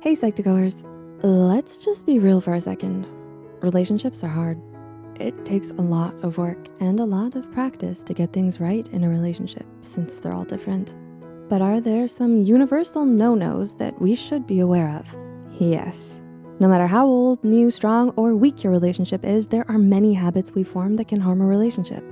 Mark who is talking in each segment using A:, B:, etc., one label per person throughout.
A: Hey Psych2Goers, let's just be real for a second. Relationships are hard. It takes a lot of work and a lot of practice to get things right in a relationship since they're all different. But are there some universal no-nos that we should be aware of? Yes. No matter how old, new, strong, or weak your relationship is, there are many habits we form that can harm a relationship.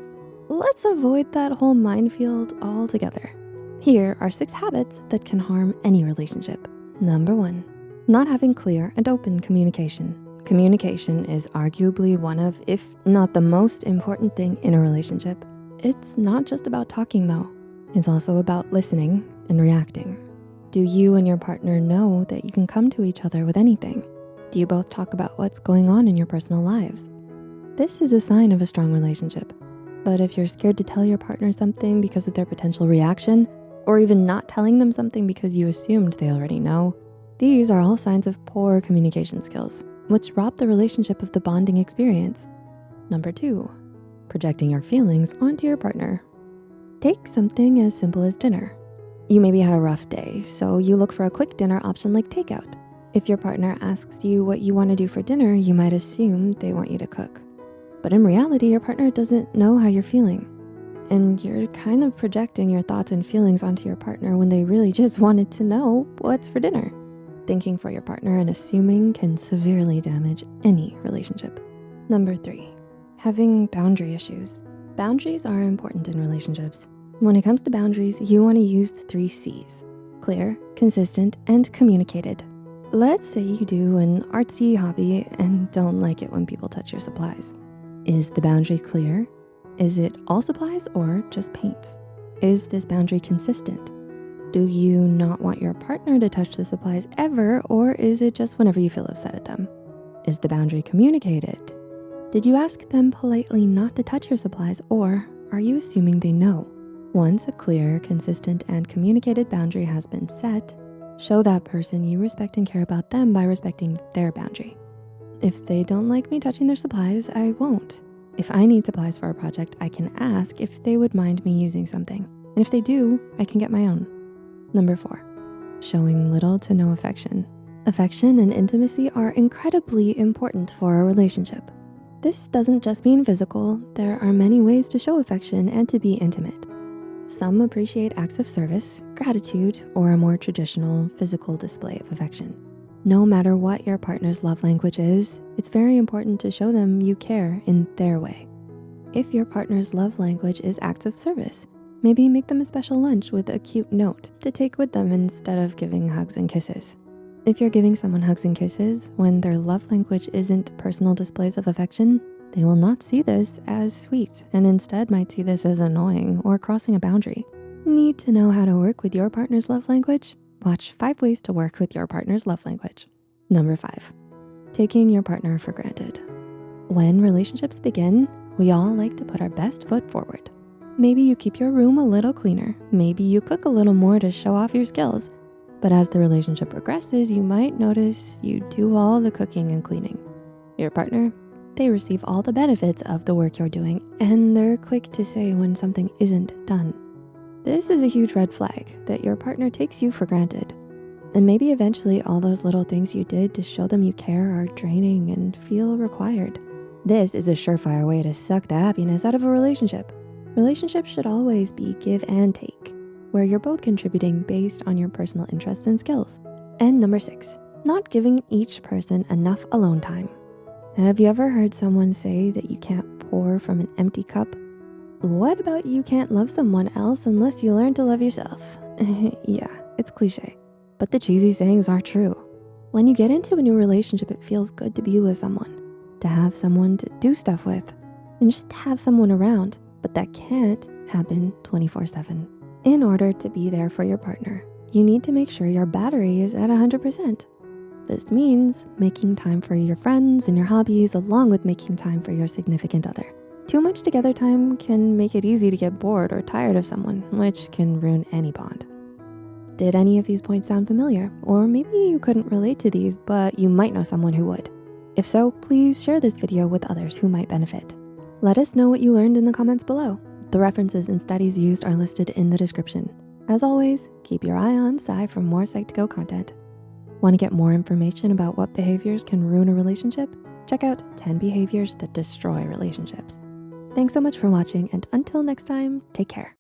A: Let's avoid that whole minefield altogether. Here are six habits that can harm any relationship. Number one, not having clear and open communication. Communication is arguably one of, if not the most important thing in a relationship. It's not just about talking though. It's also about listening and reacting. Do you and your partner know that you can come to each other with anything? Do you both talk about what's going on in your personal lives? This is a sign of a strong relationship. But if you're scared to tell your partner something because of their potential reaction, or even not telling them something because you assumed they already know, these are all signs of poor communication skills, which rob the relationship of the bonding experience. Number two, projecting your feelings onto your partner. Take something as simple as dinner. You maybe had a rough day, so you look for a quick dinner option like takeout. If your partner asks you what you wanna do for dinner, you might assume they want you to cook. But in reality, your partner doesn't know how you're feeling. And you're kind of projecting your thoughts and feelings onto your partner when they really just wanted to know what's for dinner. Thinking for your partner and assuming can severely damage any relationship. Number three, having boundary issues. Boundaries are important in relationships. When it comes to boundaries, you wanna use the three C's, clear, consistent, and communicated. Let's say you do an artsy hobby and don't like it when people touch your supplies. Is the boundary clear? Is it all supplies or just paints? Is this boundary consistent? Do you not want your partner to touch the supplies ever, or is it just whenever you feel upset at them? Is the boundary communicated? Did you ask them politely not to touch your supplies, or are you assuming they know? Once a clear, consistent, and communicated boundary has been set, show that person you respect and care about them by respecting their boundary. If they don't like me touching their supplies, I won't. If I need supplies for a project, I can ask if they would mind me using something. And if they do, I can get my own. Number four, showing little to no affection. Affection and intimacy are incredibly important for a relationship. This doesn't just mean physical. There are many ways to show affection and to be intimate. Some appreciate acts of service, gratitude, or a more traditional physical display of affection. No matter what your partner's love language is, it's very important to show them you care in their way. If your partner's love language is acts of service, Maybe make them a special lunch with a cute note to take with them instead of giving hugs and kisses. If you're giving someone hugs and kisses when their love language isn't personal displays of affection, they will not see this as sweet and instead might see this as annoying or crossing a boundary. Need to know how to work with your partner's love language? Watch five ways to work with your partner's love language. Number five, taking your partner for granted. When relationships begin, we all like to put our best foot forward. Maybe you keep your room a little cleaner. Maybe you cook a little more to show off your skills. But as the relationship progresses, you might notice you do all the cooking and cleaning. Your partner, they receive all the benefits of the work you're doing and they're quick to say when something isn't done. This is a huge red flag that your partner takes you for granted. And maybe eventually all those little things you did to show them you care are draining and feel required. This is a surefire way to suck the happiness out of a relationship. Relationships should always be give and take, where you're both contributing based on your personal interests and skills. And number six, not giving each person enough alone time. Have you ever heard someone say that you can't pour from an empty cup? What about you can't love someone else unless you learn to love yourself? yeah, it's cliche, but the cheesy sayings are true. When you get into a new relationship, it feels good to be with someone, to have someone to do stuff with, and just have someone around but that can't happen 24 seven. In order to be there for your partner, you need to make sure your battery is at 100%. This means making time for your friends and your hobbies along with making time for your significant other. Too much together time can make it easy to get bored or tired of someone, which can ruin any bond. Did any of these points sound familiar? Or maybe you couldn't relate to these, but you might know someone who would. If so, please share this video with others who might benefit. Let us know what you learned in the comments below. The references and studies used are listed in the description. As always, keep your eye on Psy for more Psych2Go content. Want to get more information about what behaviors can ruin a relationship? Check out 10 behaviors that destroy relationships. Thanks so much for watching and until next time, take care.